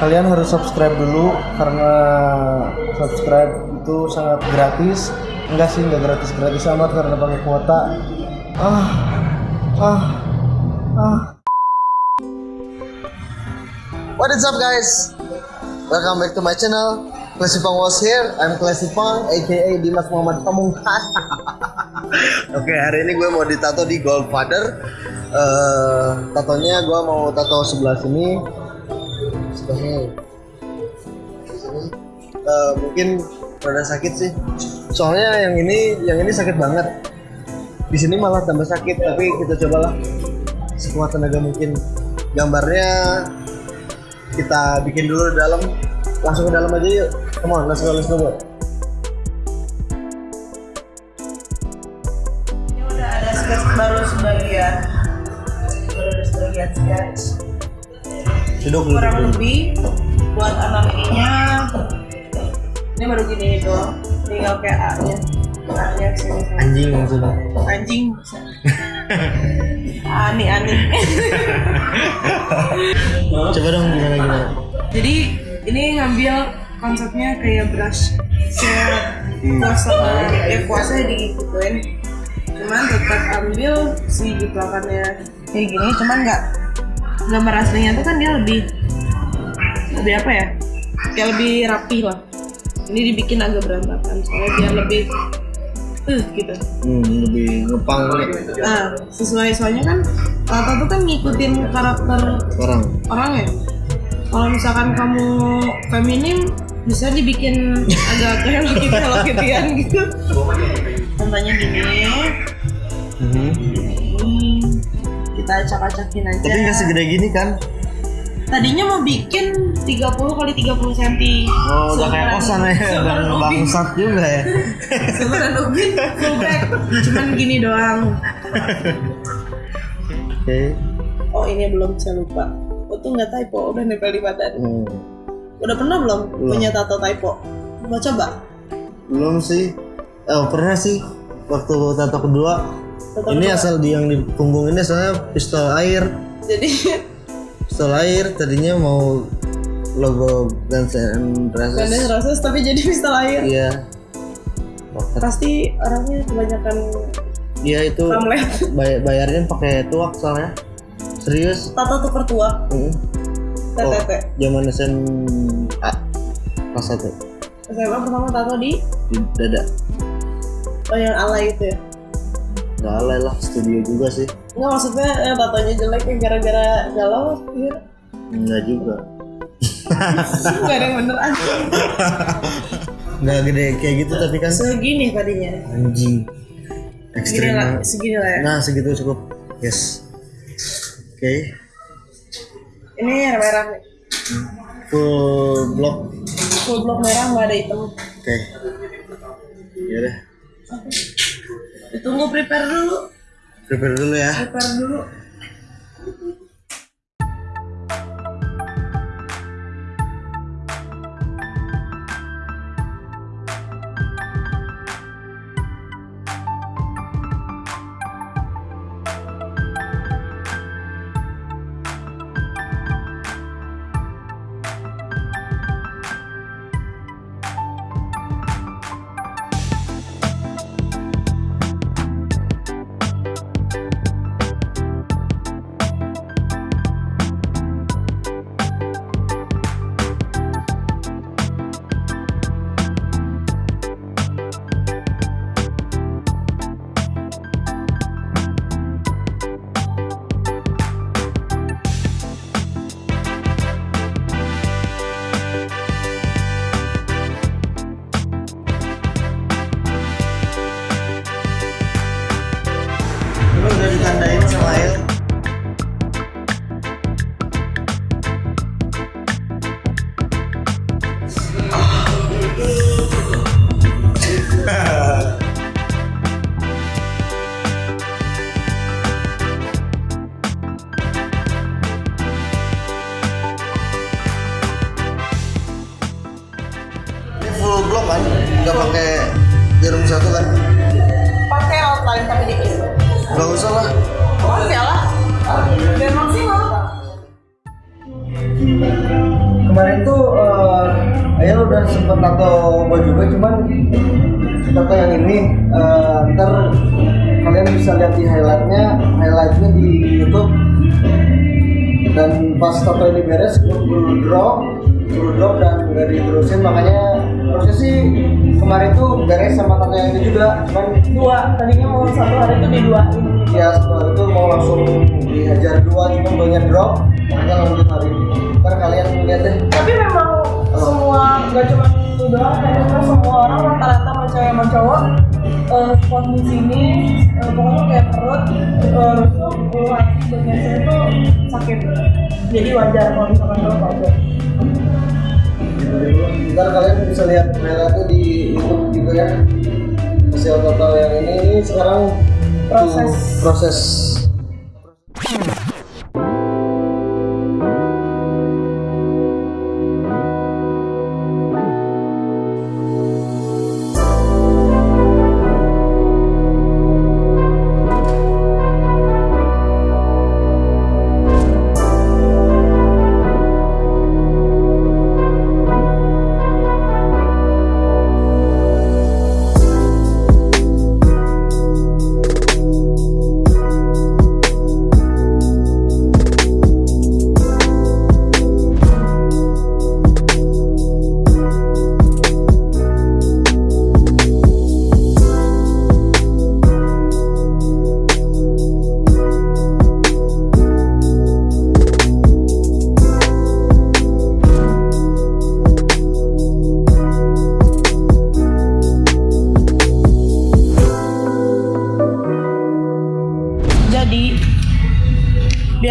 kalian harus subscribe dulu karena subscribe itu sangat gratis enggak sih enggak gratis gratis amat karena pakai kuota ah ah ah What is up guys? Welcome back to my channel. Classy Pang was here. I'm Classy Pang, aka Dimas Muhammad Pamungkas. Oke, hari ini gue mau ditato di Goldfather. Eh, tatonya gue mau tato sebelah sini. Sebelahnya. Sini. Eh, mungkin rada sakit sih. Soalnya yang ini, yang ini sakit banget. Di sini malah tambah sakit, tapi kita cobalah sekuat tenaga mungkin. Gambarnya kita bikin dulu di dalam langsung ke dalam aja yuk come on let's go let's go boy Ini udah ada baru sebagian. Baru ada sebagian sketch. Duduk Kurang duduk. lebih buat anatominya ini baru gini doang. Tinggal kayak A-nya. A-nya ke sini sini. anjing maksudnya Anjing. Ani ani. coba dong gimana gimana Jadi ini ngambil konsepnya kayak brush kayak Hmm. kuasa ya kuasa digituin cuman tetap ambil si jiplakannya kayak gini cuman nggak gambar aslinya tuh kan dia lebih lebih apa ya? Kayak lebih rapi lah. Ini dibikin agak berantakan soalnya biar lebih uh gitu. Hmm, lebih ngepang nih. Nah sesuai soalnya kan Tata tuh kan ngikutin karakter sekarang orang ya. Kalau misalkan kamu feminim bisa dibikin agak kayak Hello Kitty Hello Kittyan gitu. Contohnya gini. Hmm, kita acak-acakin aja. Tapi nggak segede gini kan? Tadinya mau bikin 30 kali 30 cm oh udah kayak kosan ya dan bangsat juga ya. Sebenarnya Ubin full back cuman gini doang. Oke. Oh ini belum saya lupa. Oh tuh nggak typo udah nempel di badan. Hmm, udah pernah belum Belum. punya tato typo? Mau coba? Belum sih. Oh pernah sih waktu tato kedua Tato ini asal di yang di punggung ini soalnya pistol air. Jadi pistol air tadinya mau logo Guns N' Ganda Roses Roses tapi jadi pistol air. Iya. Rocket. pasti orangnya kebanyakan Iya itu bay- bayarnya pakai tuak soalnya. Serius? Tato tuker tua Mm. Oh, TTT zaman SMA kelas satu. SMA pertama tato di? Di dada. Oh yang alay itu ya nggak alay lah studio juga sih. Enggak maksudnya eh, tatonya jelek ya gara-gara galau ya nggak juga. Enggak ada yang bener anjing nggak gede kayak gitu tapi kan. Segini tadinya. Anjing. Segini ekstrim. Lah, banget. segini lah ya. Nah segitu cukup. Yes. Oke. Ini yang merah. Nih full block. Full block merah nggak ada hitam. Oke. Ya udah Ditunggu prepare dulu. Prepare dulu ya. Prepare dulu Gak usah lah. Oke lah. Biar maksimal. Kemarin tuh uh, ayah udah sempet tato gua juga cuman tato yang ini uh, ntar kalian bisa lihat di highlightnya highlightnya di YouTube. Dan pas tato ini beres gue perlu drop perlu drop dan udah diterusin. Makanya harusnya sih kemarin tuh beres sama tato yang ini juga. Cuman dua tadinya mau satu diduain ya setelah itu mau langsung dihajar dua cuman banyak drop. Makanya lanjut hari ini ntar kalian lihat deh. Tapi memang semua nggak cuma itu doang memang semua orang rata-rata mau cewek mau cowok eh spot di sini eh, pokoknya kayak perut eh, rusuk ulu hati bagian sini tuh sakit. Jadi wajar kalau misalkan lo aja ntar kalian bisa lihat highlightnya di YouTube juga ya. Hasil total yang ini ini sekarang Proses. proses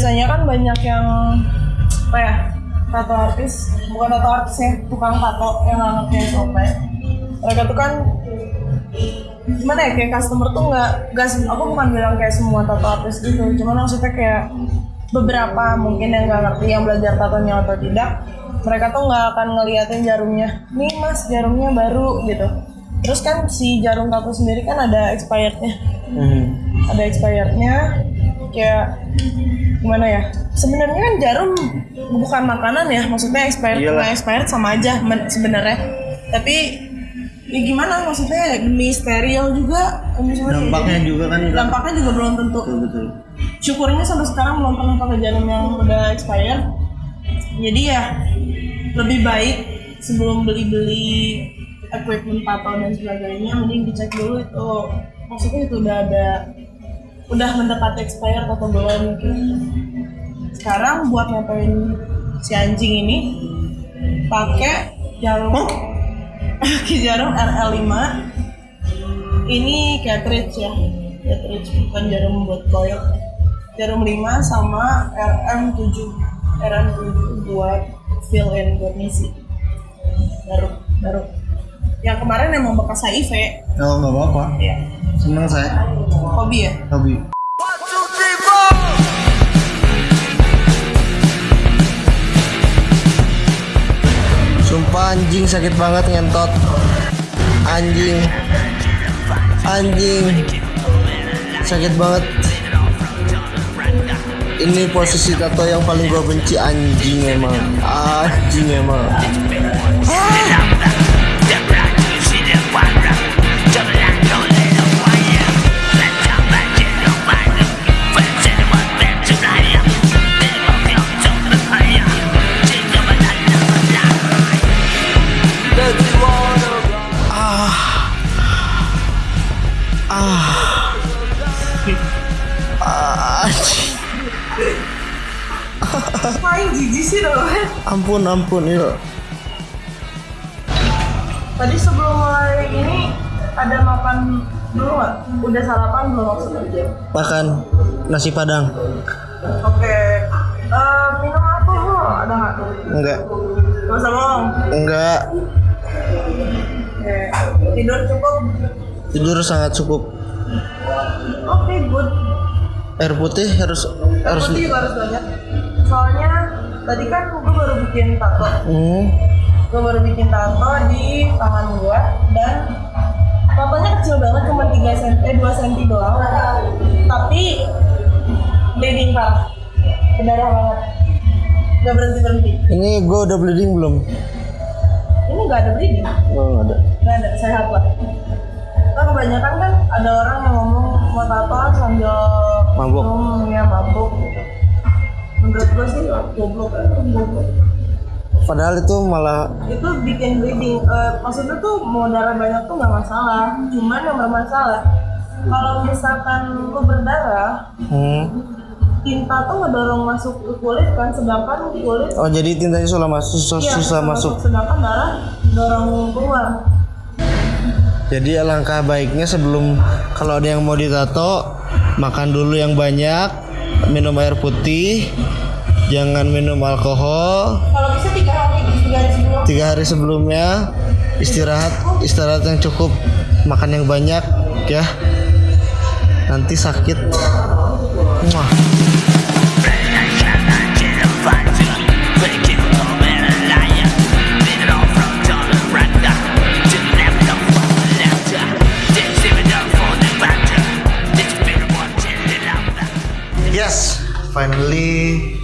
biasanya kan banyak yang apa ya tato artis. Bukan tato artis ya tukang tato yang ngerti SOP mereka tuh kan gimana ya kayak customer tuh nggak sem- aku bukan bilang kayak semua tato artis gitu. Cuman maksudnya kayak beberapa mungkin yang nggak ngerti yang belajar tatonya atau tidak mereka tuh nggak akan ngeliatin jarumnya. Nih mas jarumnya baru gitu. Terus kan si jarum tato sendiri kan ada expirednya. Hmm. ada expirednya kayak gimana ya? Sebenarnya kan jarum bukan makanan ya maksudnya expired nggak expired sama aja sebenarnya. Tapi ya gimana maksudnya demi steril juga dampaknya juga kan dampaknya juga belum tentu. Betul betul. Syukurnya sampai sekarang belum pernah pakai jarum yang udah expired. Jadi ya lebih baik sebelum beli-beli equipment tato dan sebagainya mending dicek dulu itu. Maksudnya itu udah ada udah mendekati expired atau belum gitu. sekarang buat ngapain si anjing ini pakai jarum pakai jarum RL5 ini cartridge ya cartridge bukan jarum buat koyok. Jarum 5 sama RM7 RM7 buat fill in buat ngisi. Baru baru. Yang kemarin emang bekas HIV oh nggak apa-apa. Ya seneng saya hobi ya? Hobi. Sumpah anjing sakit banget ngentot. Anjing. Anjing. Sakit banget. Ini posisi tato yang paling gue benci anjing emang. Anjing emang. Ah, Ampun ampun il Tadi sebelum mulai ini ada makan dulu nggak? Udah sarapan belum maksudnya? Makan nasi padang Oke. Eh, minum apa lo? Ada nggak? Enggak Gak usah bohong. Enggak Oke. Tidur cukup. Tidur sangat cukup Oke, good. Air putih harus Air harus putih harus banyak. Soalnya tadi kan gue baru bikin tato. hmm, Gue baru bikin tato di tangan gue dan tatonya kecil banget cuma 3 cm, eh 2 cm doang. Tapi bleeding parah. Berdarah banget. Gak berhenti berhenti. Ini gue udah bleeding belum? Ini gak ada bleeding. Oh, nggak ada. Gak ada, sehat lah. Kan kebanyakan kan ada orang yang ngomong mau tato sambil Mabuk. minum, ya mabuk gitu. Menurut gue sih goblok ya, goblok. Padahal itu malah Itu bikin bleeding. Eh, maksudnya tuh mau darah banyak tuh nggak masalah. Cuman yang bermasalah kalau misalkan lu berdarah, hmm. tinta tuh ngedorong masuk ke kulit kan, sedangkan kulit Oh jadi tintanya susah masuk susah, iya, susah masuk. sedangkan darah dorong keluar. Jadi alangkah baiknya sebelum kalau ada yang mau ditato makan dulu yang banyak, minum air putih, jangan minum alkohol. Kalau bisa tiga hari, tiga hari sebelum Tiga hari sebelumnya istirahat istirahat yang cukup, makan yang banyak ya. Nanti sakit. Muah. Finally.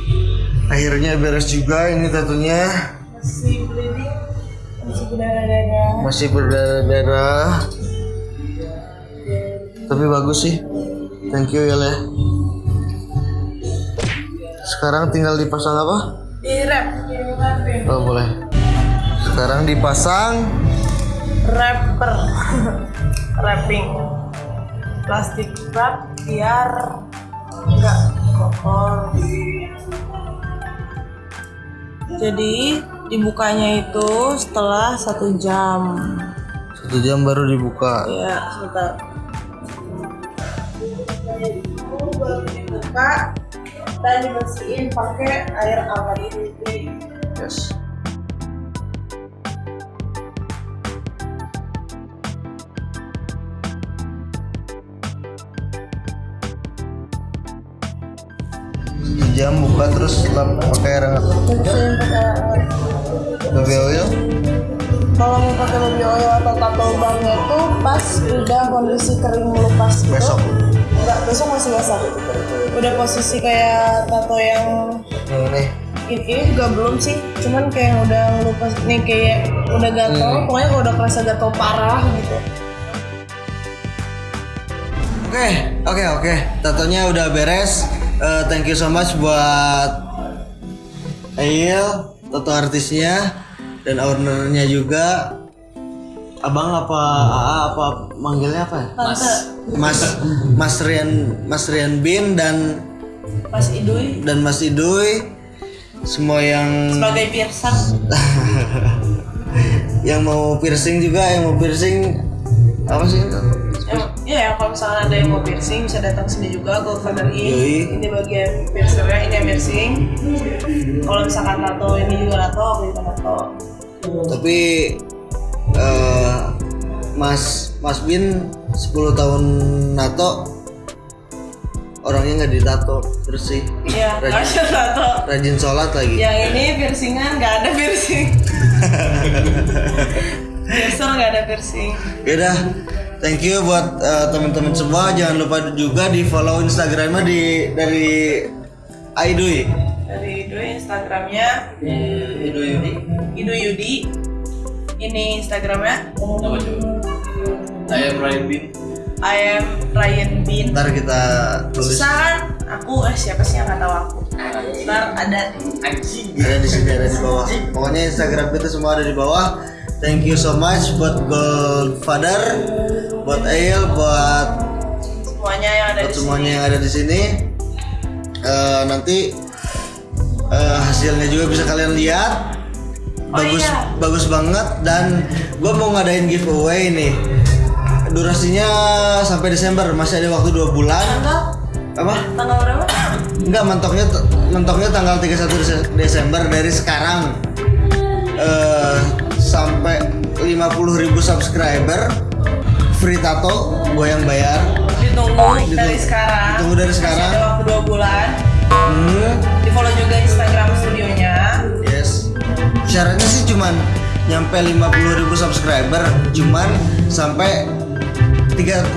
Akhirnya beres juga ini tatunya. bleeding masih berdarah-darah. masih berdarah-darah tapi bagus sih. Thank you ya Le sekarang tinggal dipasang apa? Di wrap, oh boleh. Sekarang dipasang wrapper, wrapping, plastik wrap biar nggak kotor. Jadi dibukanya itu setelah satu jam. satu jam baru dibuka Ya, sebentar. Baru dibuka dan dibersihin pakai air ini. yes jam buka terus lap pakai air hangat baby oil Kalau mau pakai baby oil atau tato banknya itu pas udah kondisi kering melupas gitu. Besok. Enggak, besok masih basah. Udah posisi kayak tato yang ini ini, ini juga belum sih, cuman kayak udah ngelupas nih kayak udah gatel, Hmm. pokoknya kalau udah kerasa gatel parah gitu. Oke, oke, oke. Tatonya udah beres. Eh, thank you so much buat Ail, tato artisnya dan ownernya juga. Abang apa AA apa manggilnya apa ya? Tante, Mas Mas Rian Mas Rian Bin dan Mas Idui dan Mas Idui semua yang sebagai piercing yang mau piercing juga yang mau piercing apa sih itu? Kalau misalnya ada yang mau piercing bisa datang sini juga ke Father Yoi. In ini bagian piercernya ini yang piercing. Kalau misalkan tato ini juga tato aku juga tato. Tapi eh, Mas Mas Bin 10 tahun nato orangnya nggak ditato bersih iya rajin, tato. Rajin sholat lagi. Yang ini piercingan nggak ada piercing piercer nggak ada piercing Yaudah, thank you buat eh, teman-teman semua. Jangan lupa juga di follow Instagramnya di dari Aidui. dari Idui Instagramnya Aidui Yudi. Idu Yudi ini Instagramnya I am Ryan Bin. I am Ryan Bin Ntar kita tulis susah kan aku eh siapa sih yang nggak tahu aku ntar ada Anjing. ada di sini ada di bawah. Pokoknya Instagram kita semua ada di bawah. Thank you so much buat Goldfather, buat Ail, buat semuanya yang ada buat di semuanya sini yang ada di sini. Eh, nanti eh, hasilnya juga bisa kalian lihat. Oh Bagus iya. bagus banget dan gue mau ngadain giveaway nih. Durasinya sampai Desember, masih ada waktu dua bulan. tanggal Apa? tanggal berapa Enggak, mentoknya mentoknya tanggal 31 Dese- Desember dari sekarang. Eh sampai 50.000 subscriber free tato gue yang bayar. ditunggu Ditunggu- dari sekarang ditunggu dari sekarang. Masih ada waktu dua bulan Hmm. di follow juga Instagram studionya Yes. Syaratnya sih cuman nyampe 50.000 subscriber cuman sampai 31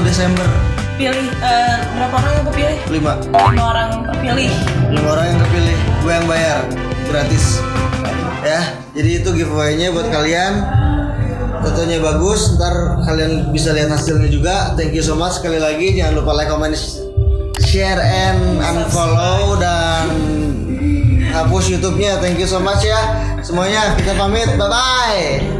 Desember. pilih eh, berapa orang yang kepilih? lima Lima orang terpilih. lima orang yang kepilih gue yang bayar gratis ya jadi itu giveaway-nya buat kalian fotonya bagus ntar kalian bisa lihat hasilnya juga. Thank you so much sekali lagi. Jangan lupa like comment share and unfollow dan hapus YouTube-nya. Thank you so much ya. Semuanya kita pamit. Bye bye